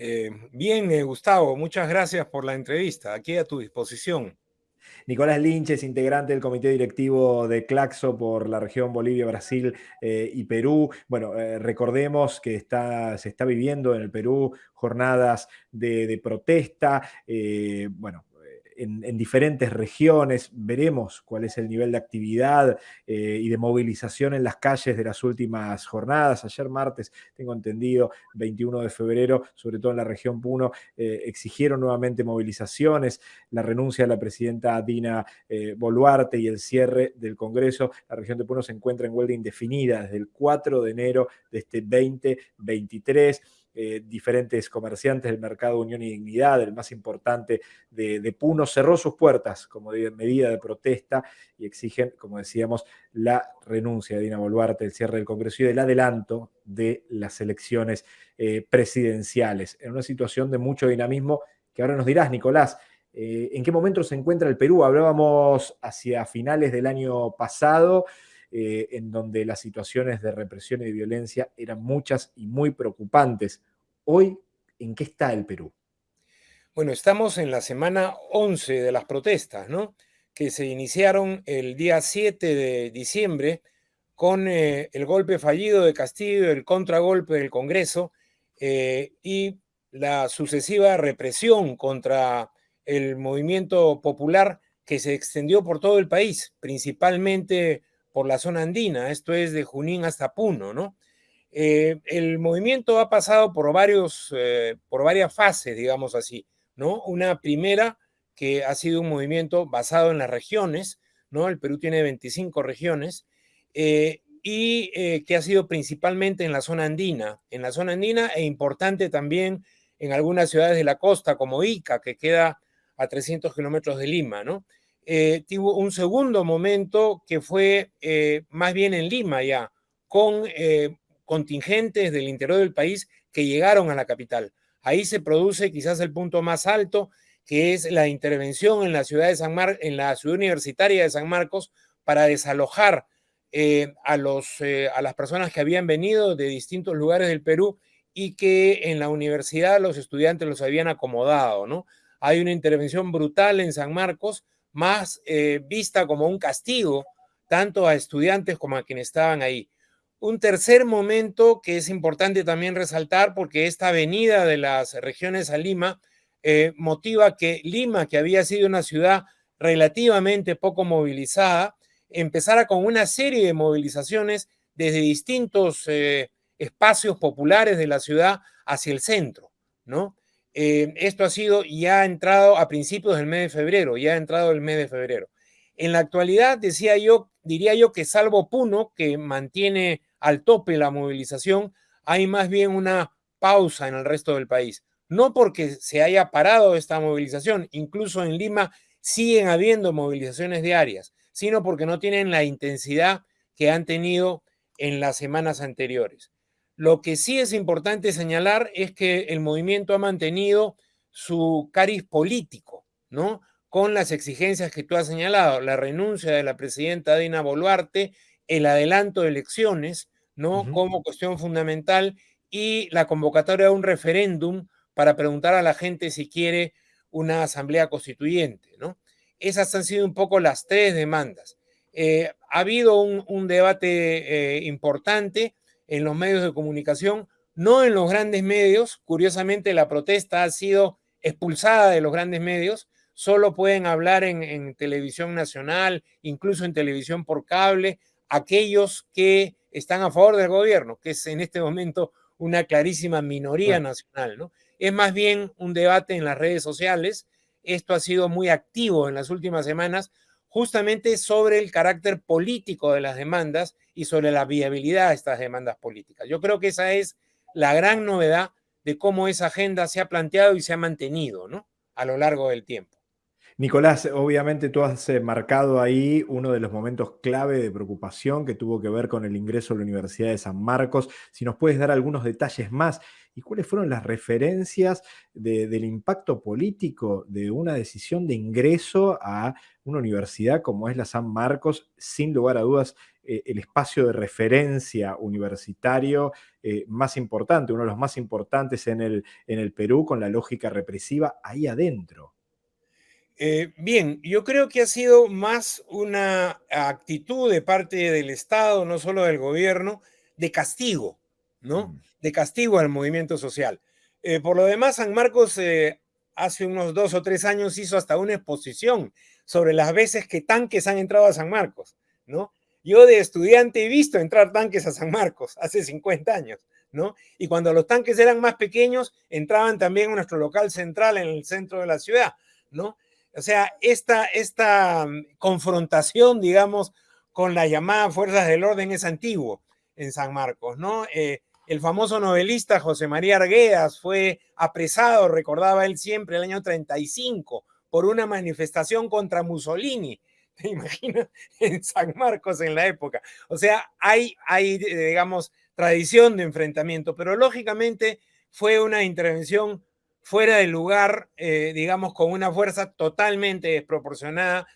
Eh, bien, eh, Gustavo, muchas gracias por la entrevista. Aquí a tu disposición. Nicolás Lynch es integrante del comité directivo de Claxo por la región Bolivia, Brasil eh, y Perú. Bueno, recordemos que se está viviendo en el Perú jornadas de protesta. bueno, en, diferentes regiones. Veremos cuál es el nivel de actividad eh, y de movilización en las calles de las últimas jornadas. Ayer martes, tengo entendido, 21 de febrero, sobre todo en la región Puno, eh, exigieron nuevamente movilizaciones, la renuncia de la presidenta Dina eh, Boluarte y el cierre del Congreso. La región de Puno se encuentra en huelga indefinida desde el 4 de enero de este 2023. Eh, diferentes comerciantes del mercado Unión y Dignidad, el más importante de, Puno, cerró sus puertas como medida de protesta y exigen, como decíamos, la renuncia de Dina Boluarte, el cierre del Congreso y el adelanto de las elecciones eh, presidenciales, en una situación de mucho dinamismo que ahora nos dirás, Nicolás, eh, ¿en qué momento se encuentra el Perú? Hablábamos hacia finales del año pasado. Eh, en donde las situaciones de represión y de violencia eran muchas y muy preocupantes. Hoy, ¿en qué está el Perú? Bueno, estamos en la semana 11 de las protestas, ¿no? Que se iniciaron el día 7 de diciembre con eh, el golpe fallido de Castillo, el contragolpe del Congreso eh, y la sucesiva represión contra el movimiento popular que se extendió por todo el país, principalmente por la zona andina, esto es de Junín hasta Puno, ¿no? Eh, el movimiento ha pasado por, varios, eh, por varias fases, digamos así, ¿no? Una primera que ha sido un movimiento basado en las regiones, ¿no? El Perú tiene 25 regiones, eh, y que ha sido principalmente en la zona andina, en la zona andina e importante también en algunas ciudades de la costa, como Ica, que queda a 300 kilómetros de Lima, ¿no? Eh, tuvo un segundo momento que fue eh, más bien en Lima ya, con eh, contingentes del interior del país que llegaron a la capital. Ahí se produce quizás el punto más alto, que es la intervención en la ciudad, de San Mar en la ciudad universitaria de San Marcos para desalojar a, los, a las personas que habían venido de distintos lugares del Perú y que en la universidad los estudiantes los habían acomodado, ¿no? Hay una intervención brutal en San Marcos, más eh, vista como un castigo, tanto a estudiantes como a quienes estaban ahí. Un tercer momento que es importante también resaltar, porque esta venida de las regiones a Lima eh, motiva que Lima, que había sido una ciudad relativamente poco movilizada, empezara con una serie de movilizaciones desde distintos eh, espacios populares de la ciudad hacia el centro, ¿no? Eh, esto ha sido, ya ha entrado a principios del mes de febrero, ya ha entrado el mes de febrero. En la actualidad, decía yo, diría yo que salvo Puno, que mantiene al tope la movilización, hay más bien una pausa en el resto del país. No porque se haya parado esta movilización, incluso en Lima siguen habiendo movilizaciones diarias, sino porque no tienen la intensidad que han tenido en las semanas anteriores. Lo que sí es importante señalar es que el movimiento ha mantenido su cariz político, ¿no? Con las exigencias que tú has señalado, la renuncia de la presidenta Dina Boluarte, el adelanto de elecciones, ¿no? Como cuestión fundamental y la convocatoria de un referéndum para preguntar a la gente si quiere una asamblea constituyente, ¿no? Esas han sido un poco las tres demandas. Eh, ha habido un, debate eh, importante en los medios de comunicación, no en los grandes medios. Curiosamente, la protesta ha sido expulsada de los grandes medios. Solo pueden hablar en, televisión nacional, incluso en televisión por cable, aquellos que están a favor del gobierno, que es en este momento una clarísima minoría nacional. ¿no? Es más bien un debate en las redes sociales. Esto ha sido muy activo en las últimas semanas justamente sobre el carácter político de las demandas y sobre la viabilidad de estas demandas políticas. Yo creo que esa es la gran novedad de cómo esa agenda se ha planteado y se ha mantenido ¿no? a lo largo del tiempo. Nicolás, obviamente tú has eh, marcado ahí uno de los momentos clave de preocupación que tuvo que ver con el ingreso a la Universidad de San Marcos. Si nos puedes dar algunos detalles más y cuáles fueron las referencias del impacto político de una decisión de ingreso a una universidad como es la San Marcos, sin lugar a dudas eh, el espacio de referencia universitario eh, más importante, uno de los más importantes en el, en el Perú con la lógica represiva ahí adentro. Eh, bien, yo creo que ha sido más una actitud de parte del Estado, no solo del gobierno, de castigo, ¿no? Mm. De castigo al movimiento social. por lo demás, San Marcos hace unos dos o tres años hizo hasta una exposición sobre las veces que tanques han entrado a San Marcos, ¿no? Yo de estudiante he visto entrar tanques a San Marcos hace 50 años, ¿no? Y cuando los tanques eran más pequeños, entraban también a nuestro local central en el centro de la ciudad, ¿no? O sea, esta, esta mm, confrontación, digamos, con la llamada fuerzas del orden es antiguo en San Marcos, ¿no? Eh, el famoso novelista José María Arguedas fue apresado, recordaba él siempre, el año 35, por una manifestación contra Mussolini. ¿Te imaginas? En San Marcos en la época. O sea, hay, hay, digamos, tradición de enfrentamiento, pero lógicamente fue una intervención fuera de lugar, eh, digamos, con una fuerza totalmente desproporcionada.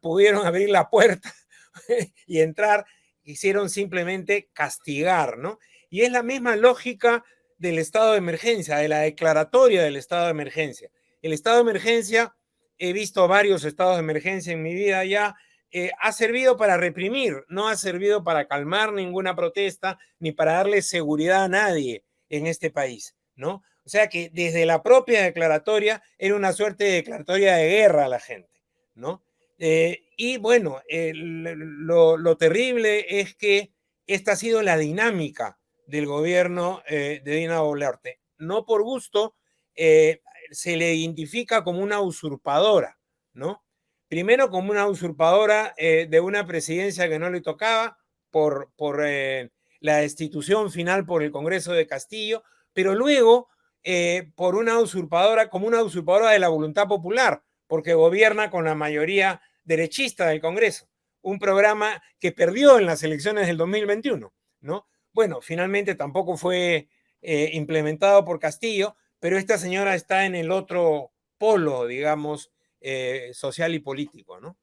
Pudieron abrir la puerta y entrar, hicieron simplemente castigar, ¿no? Y es la misma lógica del estado de emergencia, de la declaratoria del estado de emergencia. El estado de emergencia, he visto varios estados de emergencia en mi vida ya, eh, ha servido para reprimir, no ha servido para calmar ninguna protesta ni para darle seguridad a nadie en este país, ¿no? O sea que desde la propia declaratoria era una suerte de declaratoria de guerra a la gente, ¿no? Eh, y bueno, lo, terrible es que esta ha sido la dinámica del gobierno eh, de Dina Boluarte. No por gusto, eh, se le identifica como una usurpadora, ¿no? Primero como una usurpadora de una presidencia que no le tocaba por, por la destitución final por el Congreso de Castillo, pero luego eh, por una usurpadora, como una usurpadora de la voluntad popular, porque gobierna con la mayoría derechista del Congreso. Un programa que perdió en las elecciones del 2021, ¿no? Bueno, finalmente tampoco fue eh, implementado por Castillo, pero esta señora está en el otro polo, digamos, eh, social y político, ¿no?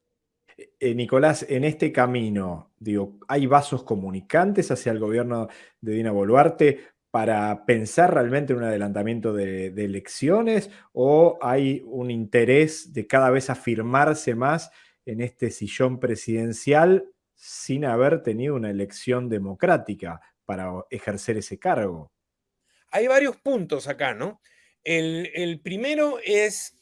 Nicolás, en este camino, digo, ¿hay vasos comunicantes hacia el gobierno de Dina Boluarte para pensar realmente en un adelantamiento de, elecciones o hay un interés de cada vez afirmarse más en este sillón presidencial sin haber tenido una elección democrática para ejercer ese cargo? Hay varios puntos acá, ¿no? El, el primero es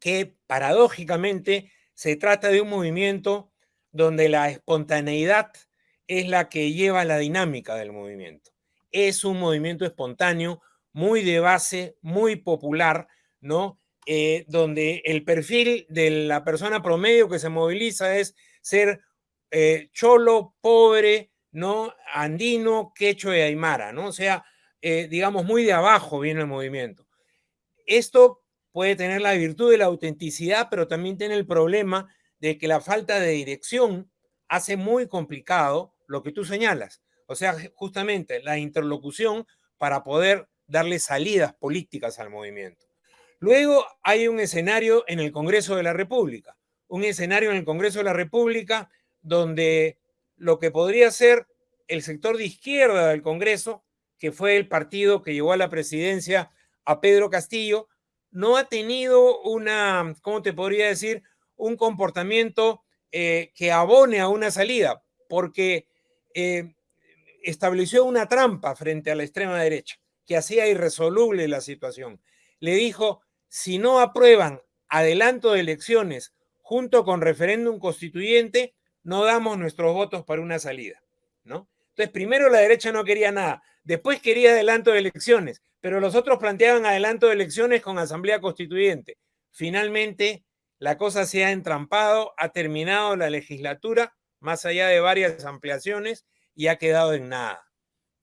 que paradójicamente se trata de un movimiento donde la espontaneidad es la que lleva la dinámica del movimiento es un movimiento espontáneo, muy de base, muy popular, ¿no? Eh, donde el perfil de la persona promedio que se moviliza es ser eh, cholo, pobre, ¿no? Andino, quecho y aymara, ¿no? O sea, eh, digamos, muy de abajo viene el movimiento. Esto puede tener la virtud de la autenticidad, pero también tiene el problema de que la falta de dirección hace muy complicado lo que tú señalas. O sea, justamente la interlocución para poder darle salidas políticas al movimiento. Luego hay un escenario en el Congreso de la República, un escenario en el Congreso de la República donde lo que podría ser el sector de izquierda del Congreso, que fue el partido que llevó a la presidencia a Pedro Castillo, no ha tenido una, ¿cómo te podría decir? Un comportamiento eh, que abone a una salida, porque eh, estableció una trampa frente a la extrema derecha que hacía irresoluble la situación. Le dijo, si no aprueban adelanto de elecciones junto con referéndum constituyente, no damos nuestros votos para una salida, ¿no? Entonces, primero la derecha no quería nada, después quería adelanto de elecciones, pero los otros planteaban adelanto de elecciones con asamblea constituyente. Finalmente, la cosa se ha entrampado, ha terminado la legislatura, más allá de varias ampliaciones, y ha quedado en nada.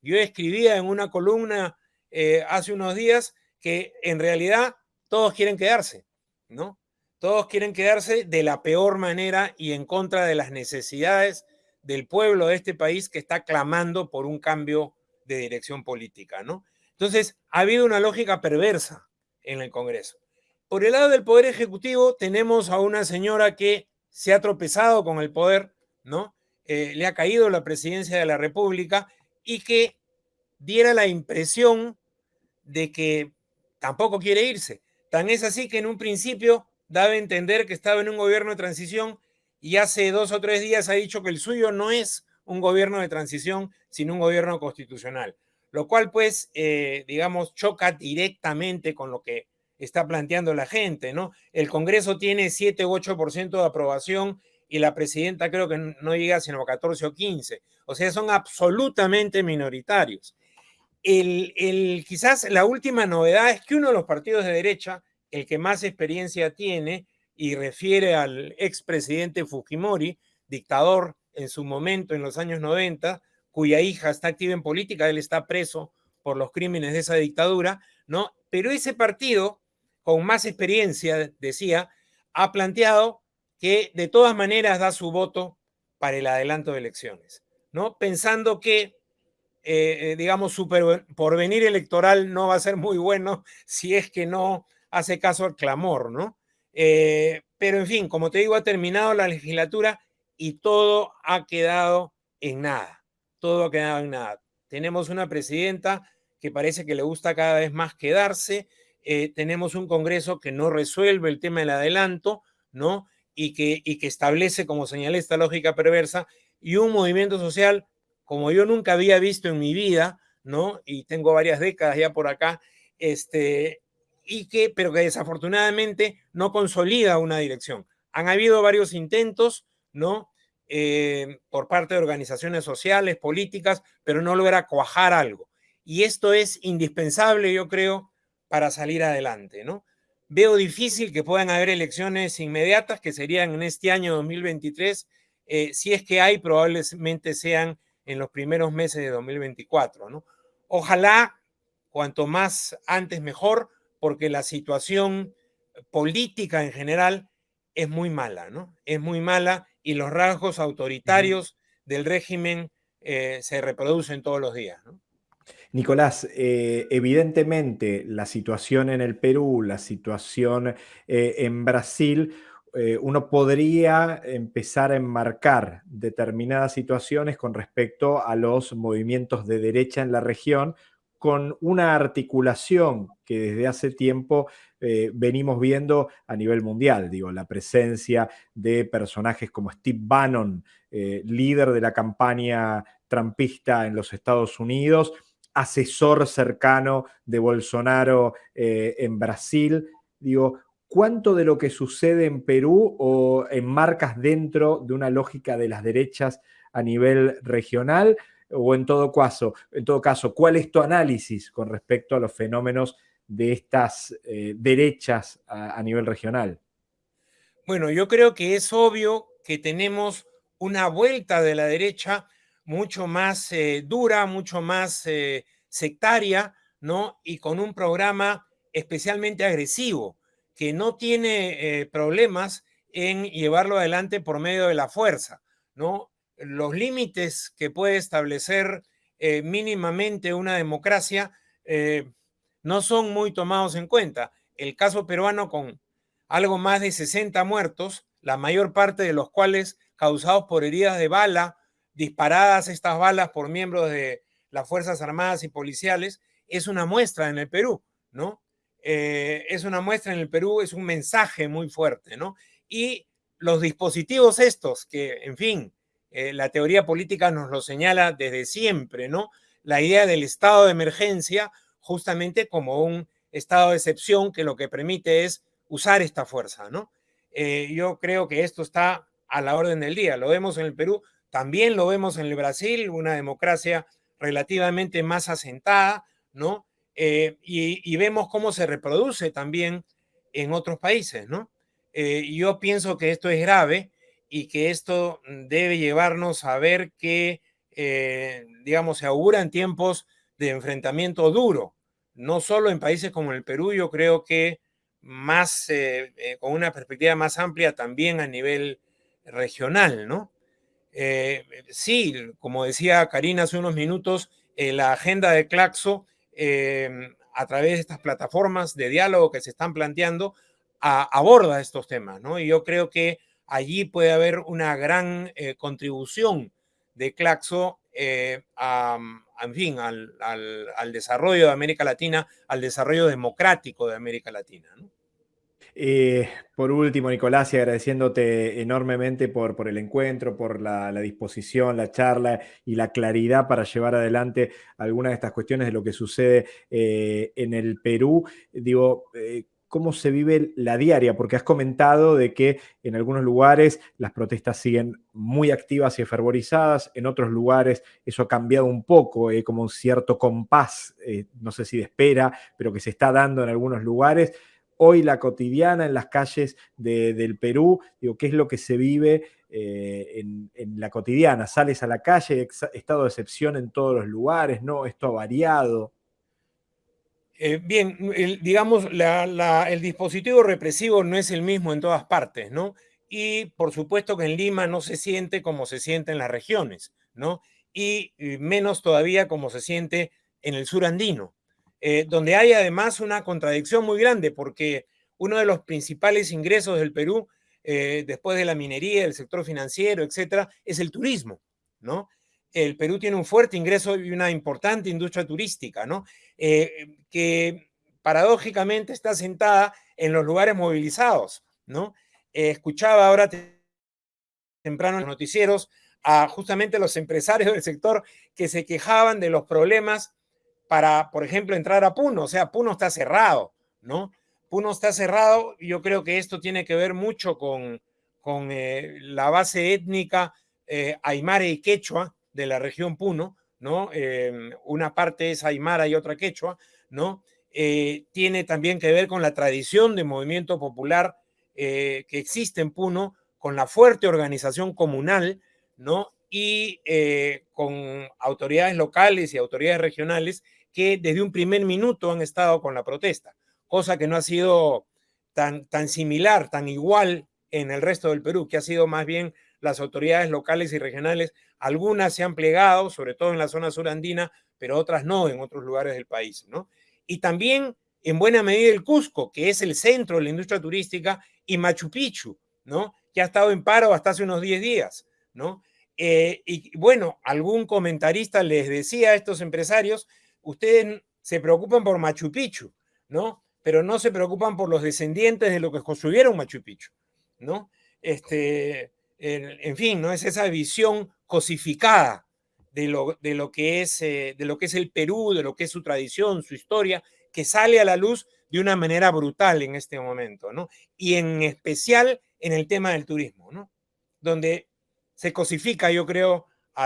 Yo escribía en una columna eh, hace unos días que en realidad todos quieren quedarse, ¿no? Todos quieren quedarse de la peor manera y en contra de las necesidades del pueblo de este país que está clamando por un cambio de dirección política, ¿no? Entonces, ha habido una lógica perversa en el Congreso. Por el lado del Poder Ejecutivo tenemos a una señora que se ha tropezado con el poder, ¿no? Le ha caído la presidencia de la República y que diera la impresión de que tampoco quiere irse. Tan es así que en un principio daba a entender que estaba en un gobierno de transición y hace dos o tres días ha dicho que el suyo no es un gobierno de transición, sino un gobierno constitucional, lo cual pues, eh, digamos, choca directamente con lo que está planteando la gente, ¿no? El Congreso tiene 7 u 8% de aprobación y la presidenta creo que no llega sino a 14 o 15. O sea, son absolutamente minoritarios. El, el, quizás la última novedad es que uno de los partidos de derecha, el que más experiencia tiene, y refiere al expresidente Fujimori, dictador en su momento en los años 90, cuya hija está activa en política, él está preso por los crímenes de esa dictadura, ¿no? Pero ese partido, con más experiencia, decía, ha planteado que de todas maneras da su voto para el adelanto de elecciones, ¿no? Pensando que, eh, eh, digamos, su porvenir electoral no va a ser muy bueno si es que no hace caso al clamor, ¿no? Eh, pero en fin, como te digo, ha terminado la legislatura y todo ha quedado en nada. Todo ha quedado en nada. Tenemos una presidenta que parece que le gusta cada vez más quedarse. Tenemos un Congreso que no resuelve el tema del adelanto, ¿no? Y que, y que establece, como señalé, esta lógica perversa y un movimiento social como yo nunca había visto en mi vida, ¿no? Y tengo varias décadas ya por acá, este, y que, pero que desafortunadamente no consolida una dirección. Han habido varios intentos, ¿no? Eh, por parte de organizaciones sociales, políticas, pero no logra cuajar algo. Y esto es indispensable, yo creo, para salir adelante, ¿no? Veo difícil que puedan haber elecciones inmediatas, que serían en este año 2023, eh, si es que hay, probablemente sean en los primeros meses de 2024, ¿no? Ojalá, cuanto más antes mejor, porque la situación política en general es muy mala, ¿no? Es muy mala y los rasgos autoritarios del régimen eh, se reproducen todos los días, ¿no? Nicolás, eh, evidentemente la situación en el Perú, la situación eh, en Brasil, uno podría empezar a enmarcar determinadas situaciones con respecto a los movimientos de derecha en la región con una articulación que desde hace tiempo eh, venimos viendo a nivel mundial, digo, la presencia de personajes como Steve Bannon, eh, líder de la campaña trumpista en los Estados Unidos, asesor cercano de Bolsonaro eh, en Brasil, digo, ¿cuánto de lo que sucede en Perú o enmarcas dentro de una lógica de las derechas a nivel regional? o en todo caso, en todo caso, ¿cuál es tu análisis con respecto a los fenómenos de estas eh, derechas a, nivel regional? Bueno, yo creo que es obvio que tenemos una vuelta de la derecha mucho más eh, dura, mucho más eh, sectaria, ¿no? Y con un programa especialmente agresivo, que no tiene problemas en llevarlo adelante por medio de la fuerza, ¿no? los límites que puede establecer eh, mínimamente una democracia eh, no son muy tomados en cuenta. El caso peruano con algo más de 60 muertos, la mayor parte de los cuales causados por heridas de bala, disparadas estas balas por miembros de las Fuerzas Armadas y policiales, es una muestra en el Perú, ¿no? Eh, es una muestra en el Perú, es un mensaje muy fuerte, ¿no? Y los dispositivos estos, que, en fin, eh, la teoría política nos lo señala desde siempre, ¿no? La idea del estado de emergencia justamente como un estado de excepción que lo que permite es usar esta fuerza, ¿no? Eh, yo creo que esto está a la orden del día. Lo vemos en el Perú, también lo vemos en el Brasil, una democracia relativamente más asentada, ¿no? Eh, y, vemos cómo se reproduce también en otros países, ¿no? yo pienso que esto es grave y que esto debe llevarnos a ver que, eh, digamos, se auguran tiempos de enfrentamiento duro, no solo en países como el Perú, yo creo que más, eh, eh, con una perspectiva más amplia también a nivel regional, ¿no? Sí, como decía Karina hace unos minutos, la agenda de Claxo, a través de estas plataformas de diálogo que se están planteando, aborda estos temas, ¿no? Y yo creo que allí puede haber una gran eh, contribución de Claxo en fin, al, desarrollo de América Latina, al desarrollo democrático de América Latina. Eh, por último, Nicolás, y agradeciéndote enormemente por, el encuentro, por la, disposición, la charla y la claridad para llevar adelante algunas de estas cuestiones de lo que sucede eh, en el Perú. Digo, eh, cómo se vive la diaria, porque has comentado de que en algunos lugares las protestas siguen muy activas y fervorizadas, en otros lugares eso ha cambiado un poco, como un cierto compás, no sé si de espera, pero que se está dando en algunos lugares. Hoy la cotidiana en las calles del Perú, digo, ¿qué es lo que se vive eh, en, en, la cotidiana? ¿Sales a la calle, estado de excepción en todos los lugares? ¿No? ¿Esto ha variado? Eh, bien, digamos, el dispositivo represivo no es el mismo en todas partes, ¿no? Y por supuesto que en Lima no se siente como se siente en las regiones, ¿no? Y menos todavía como se siente en el sur andino, eh, donde hay además una contradicción muy grande, porque uno de los principales ingresos del Perú, eh, después de la minería, el sector financiero, etcétera, es el turismo, ¿no? el Perú tiene un fuerte ingreso y una importante industria turística, ¿no? Eh, que paradójicamente está sentada en los lugares movilizados, ¿no? Escuchaba ahora temprano en los noticieros a justamente los empresarios del sector que se quejaban de los problemas para, por ejemplo, entrar a Puno. O sea, Puno está cerrado, ¿no? Puno está cerrado yo creo que esto tiene que ver mucho con, con eh, la base étnica aymare y quechua, de la región Puno, ¿no? Em, una parte es Aymara y otra Quechua, ¿no? Eh, tiene también que ver con la tradición de movimiento popular eh, que existe en Puno, con la fuerte organización comunal, ¿no? Y eh, con autoridades locales y autoridades regionales que desde un primer minuto han estado con la protesta, cosa que no ha sido tan, tan similar, tan igual en el resto del Perú, que ha sido más bien las autoridades locales y regionales, algunas se han plegado, sobre todo en la zona surandina, pero otras no en otros lugares del país, ¿no? Y también en buena medida el Cusco, que es el centro de la industria turística, y Machu Picchu, ¿no? Que ha estado en paro hasta hace unos 10 días, ¿no? Eh, y bueno, algún comentarista les decía a estos empresarios, ustedes se preocupan por Machu Picchu, ¿no? Pero no se preocupan por los descendientes de lo que construyeron Machu Picchu, ¿no? Este, en, fin, ¿no? Es esa visión cosificada de lo, de lo, que es, eh, de lo que es el Perú, de lo que es su tradición, su historia, que sale a la luz de una manera brutal en este momento, ¿no? Y en especial en el tema del turismo, ¿no? Donde se cosifica, yo creo, a,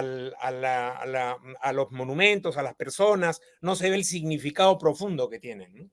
a, los monumentos, a las personas, no se ve el significado profundo que tienen.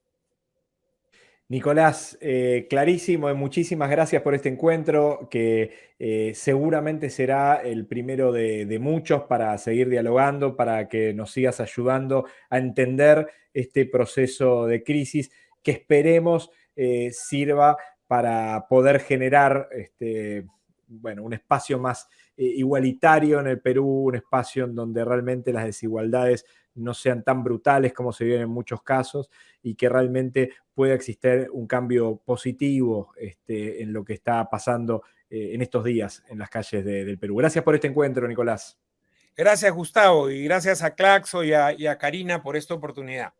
Nicolás, eh, clarísimo, muchísimas gracias por este encuentro, que eh, seguramente será el primero de, muchos para seguir dialogando, para que nos sigas ayudando a entender este proceso de crisis que esperemos eh, sirva para poder generar este, bueno, un espacio más igualitario en el Perú, un espacio en donde realmente las desigualdades no sean tan brutales como se viven en muchos casos y que realmente pueda existir un cambio positivo este, en lo que está pasando eh, en estos días en las calles del Perú. Gracias por este encuentro, Nicolás. Gracias, Gustavo, y gracias a Claxo y a Karina por esta oportunidad.